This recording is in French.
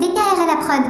DKR à la prod.